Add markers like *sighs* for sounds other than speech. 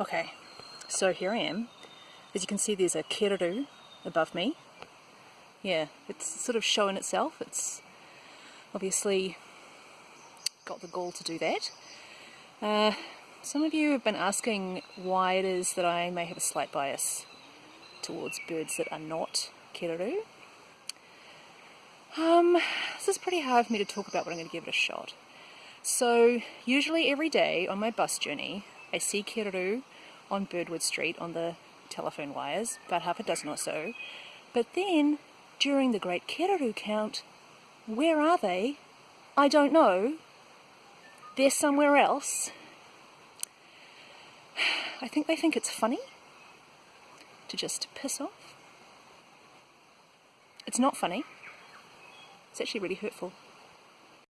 Okay, so here I am. As you can see there's a kereru above me. Yeah, it's sort of showing itself. It's obviously got the gall to do that. Uh, some of you have been asking why it is that I may have a slight bias towards birds that are not kereru. Um, this is pretty hard for me to talk about, but I'm going to give it a shot. So, usually every day on my bus journey, I see kereru on Birdwood Street on the telephone wires, about half a dozen or so. But then, during the Great Kereru Count, where are they? I don't know. They're somewhere else. *sighs* I think they think it's funny to just piss off. It's not funny. It's actually really hurtful.